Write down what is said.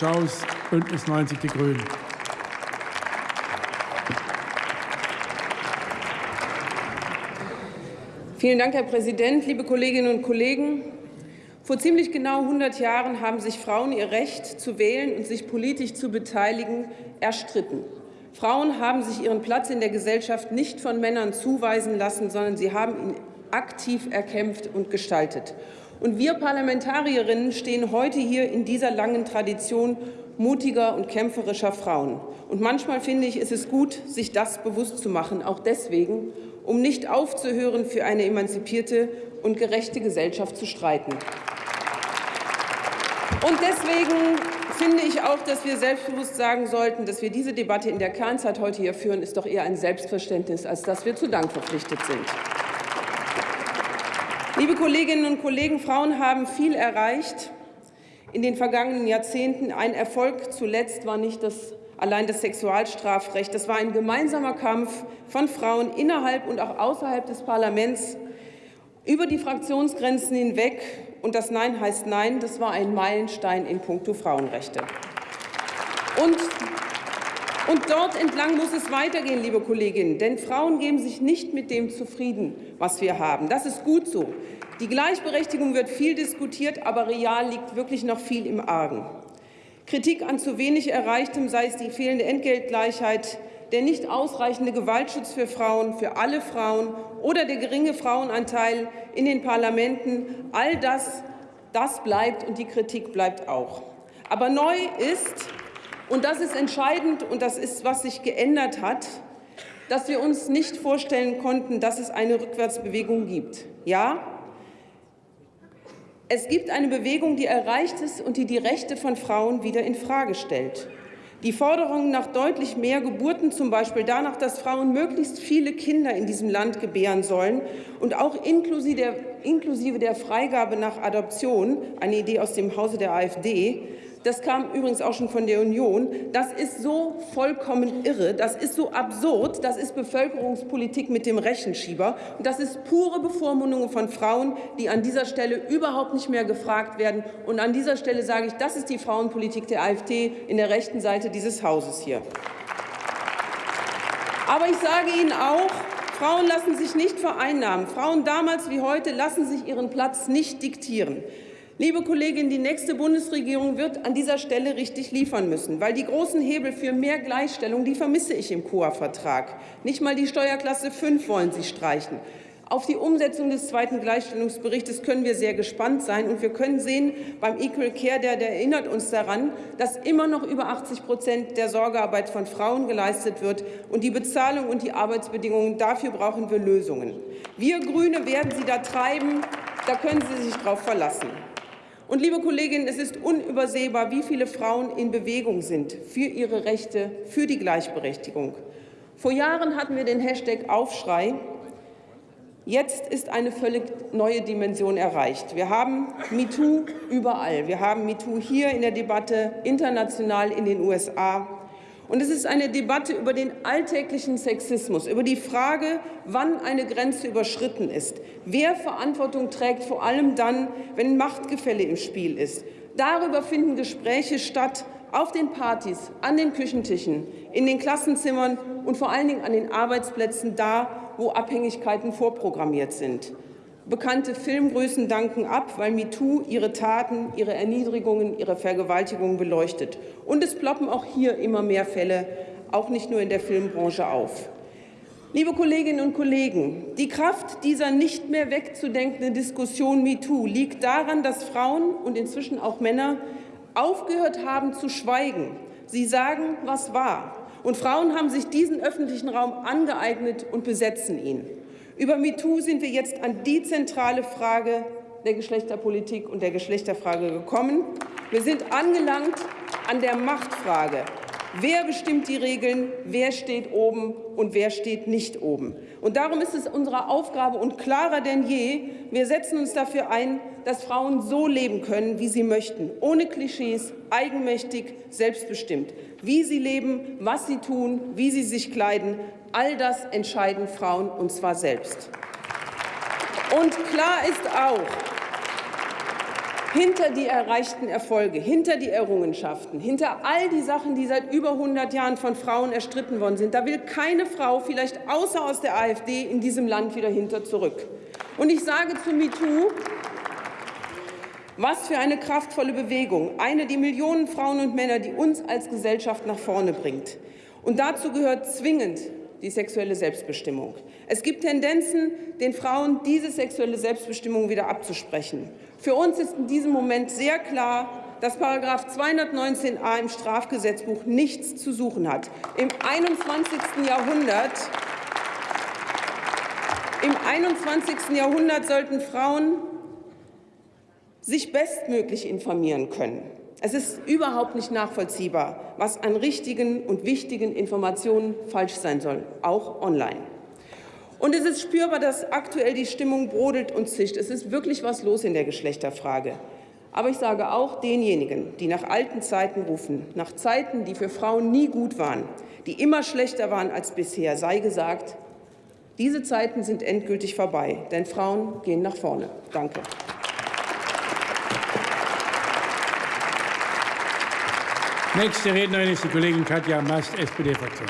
Schaus, Bündnis 90 Die Grünen. Vielen Dank, Herr Präsident, liebe Kolleginnen und Kollegen! Vor ziemlich genau 100 Jahren haben sich Frauen ihr Recht zu wählen und sich politisch zu beteiligen erstritten. Frauen haben sich ihren Platz in der Gesellschaft nicht von Männern zuweisen lassen, sondern sie haben ihn aktiv erkämpft und gestaltet. Und wir Parlamentarierinnen stehen heute hier in dieser langen Tradition mutiger und kämpferischer Frauen. Und manchmal finde ich, ist es gut, sich das bewusst zu machen, auch deswegen, um nicht aufzuhören, für eine emanzipierte und gerechte Gesellschaft zu streiten. Und deswegen finde ich auch, dass wir selbstbewusst sagen sollten, dass wir diese Debatte in der Kernzeit heute hier führen, ist doch eher ein Selbstverständnis, als dass wir zu Dank verpflichtet sind. Liebe Kolleginnen und Kollegen, Frauen haben viel erreicht in den vergangenen Jahrzehnten. Ein Erfolg zuletzt war nicht das allein das Sexualstrafrecht. Das war ein gemeinsamer Kampf von Frauen innerhalb und auch außerhalb des Parlaments über die Fraktionsgrenzen hinweg. Und das Nein heißt Nein. Das war ein Meilenstein in puncto Frauenrechte. Und und dort entlang muss es weitergehen, liebe Kolleginnen, denn Frauen geben sich nicht mit dem zufrieden, was wir haben. Das ist gut so. Die Gleichberechtigung wird viel diskutiert, aber real liegt wirklich noch viel im Argen. Kritik an zu wenig Erreichtem, sei es die fehlende Entgeltgleichheit, der nicht ausreichende Gewaltschutz für Frauen, für alle Frauen oder der geringe Frauenanteil in den Parlamenten, all das, das bleibt und die Kritik bleibt auch. Aber neu ist, und das ist entscheidend und das ist, was sich geändert hat, dass wir uns nicht vorstellen konnten, dass es eine Rückwärtsbewegung gibt. Ja, es gibt eine Bewegung, die erreicht ist und die die Rechte von Frauen wieder in Frage stellt. Die Forderungen nach deutlich mehr Geburten, zum Beispiel danach, dass Frauen möglichst viele Kinder in diesem Land gebären sollen und auch inklusive der, inklusive der Freigabe nach Adoption, eine Idee aus dem Hause der AfD, das kam übrigens auch schon von der Union, das ist so vollkommen irre, das ist so absurd, das ist Bevölkerungspolitik mit dem Rechenschieber und das ist pure Bevormundung von Frauen, die an dieser Stelle überhaupt nicht mehr gefragt werden. Und an dieser Stelle sage ich, das ist die Frauenpolitik der AfD in der rechten Seite dieses Hauses hier. Aber ich sage Ihnen auch, Frauen lassen sich nicht vereinnahmen. Frauen damals wie heute lassen sich ihren Platz nicht diktieren. Liebe Kolleginnen, die nächste Bundesregierung wird an dieser Stelle richtig liefern müssen, weil die großen Hebel für mehr Gleichstellung, die vermisse ich im COA-Vertrag. Nicht mal die Steuerklasse 5 wollen Sie streichen. Auf die Umsetzung des zweiten Gleichstellungsberichts können wir sehr gespannt sein. Und wir können sehen, beim Equal Care, der, der erinnert uns daran, dass immer noch über 80 Prozent der Sorgearbeit von Frauen geleistet wird. Und die Bezahlung und die Arbeitsbedingungen, dafür brauchen wir Lösungen. Wir Grüne werden sie da treiben. Da können Sie sich darauf verlassen. Und liebe Kolleginnen, es ist unübersehbar, wie viele Frauen in Bewegung sind für ihre Rechte, für die Gleichberechtigung. Vor Jahren hatten wir den Hashtag Aufschrei. Jetzt ist eine völlig neue Dimension erreicht. Wir haben MeToo überall. Wir haben MeToo hier in der Debatte, international in den USA. Und es ist eine Debatte über den alltäglichen Sexismus, über die Frage, wann eine Grenze überschritten ist, wer Verantwortung trägt, vor allem dann, wenn Machtgefälle im Spiel ist. Darüber finden Gespräche statt, auf den Partys, an den Küchentischen, in den Klassenzimmern und vor allen Dingen an den Arbeitsplätzen, da, wo Abhängigkeiten vorprogrammiert sind. Bekannte Filmgrößen danken ab, weil MeToo ihre Taten, ihre Erniedrigungen, ihre Vergewaltigungen beleuchtet. Und es ploppen auch hier immer mehr Fälle, auch nicht nur in der Filmbranche, auf. Liebe Kolleginnen und Kollegen, die Kraft dieser nicht mehr wegzudenkenden Diskussion MeToo liegt daran, dass Frauen und inzwischen auch Männer aufgehört haben zu schweigen. Sie sagen, was war. Und Frauen haben sich diesen öffentlichen Raum angeeignet und besetzen ihn. Über MeToo sind wir jetzt an die zentrale Frage der Geschlechterpolitik und der Geschlechterfrage gekommen. Wir sind angelangt an der Machtfrage. Wer bestimmt die Regeln? Wer steht oben und wer steht nicht oben? Und darum ist es unsere Aufgabe und klarer denn je, wir setzen uns dafür ein, dass Frauen so leben können, wie sie möchten, ohne Klischees, eigenmächtig, selbstbestimmt. Wie sie leben, was sie tun, wie sie sich kleiden, All das entscheiden Frauen, und zwar selbst. Und klar ist auch, hinter die erreichten Erfolge, hinter die Errungenschaften, hinter all die Sachen, die seit über 100 Jahren von Frauen erstritten worden sind, da will keine Frau, vielleicht außer aus der AfD, in diesem Land wieder hinter zurück. Und ich sage zu MeToo, was für eine kraftvolle Bewegung, eine, die Millionen Frauen und Männer, die uns als Gesellschaft nach vorne bringt. Und dazu gehört zwingend die sexuelle Selbstbestimmung. Es gibt Tendenzen, den Frauen diese sexuelle Selbstbestimmung wieder abzusprechen. Für uns ist in diesem Moment sehr klar, dass § 219a im Strafgesetzbuch nichts zu suchen hat. Im 21. Jahrhundert im 21. Jahrhundert sollten Frauen sich bestmöglich informieren können. Es ist überhaupt nicht nachvollziehbar, was an richtigen und wichtigen Informationen falsch sein soll, auch online. Und es ist spürbar, dass aktuell die Stimmung brodelt und zischt. Es ist wirklich was los in der Geschlechterfrage. Aber ich sage auch denjenigen, die nach alten Zeiten rufen, nach Zeiten, die für Frauen nie gut waren, die immer schlechter waren als bisher, sei gesagt, diese Zeiten sind endgültig vorbei, denn Frauen gehen nach vorne. Danke. Nächste Rednerin ist die Kollegin Katja Mast, SPD-Fraktion.